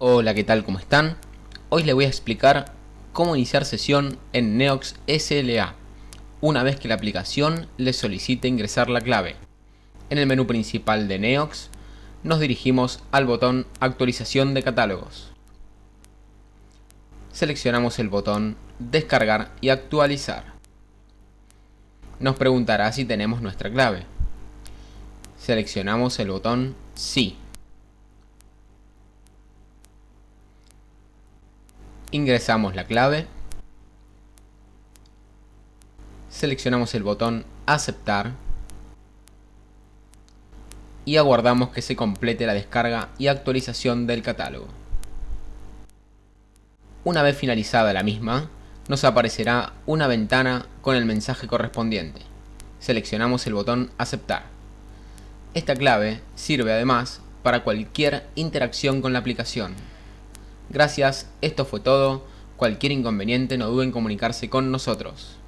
Hola, ¿qué tal? ¿Cómo están? Hoy les voy a explicar cómo iniciar sesión en Neox SLA una vez que la aplicación les solicite ingresar la clave. En el menú principal de Neox nos dirigimos al botón Actualización de catálogos. Seleccionamos el botón Descargar y actualizar. Nos preguntará si tenemos nuestra clave. Seleccionamos el botón Sí. Ingresamos la clave. Seleccionamos el botón Aceptar. Y aguardamos que se complete la descarga y actualización del catálogo. Una vez finalizada la misma, nos aparecerá una ventana con el mensaje correspondiente. Seleccionamos el botón Aceptar. Esta clave sirve además para cualquier interacción con la aplicación. Gracias, esto fue todo. Cualquier inconveniente no duden en comunicarse con nosotros.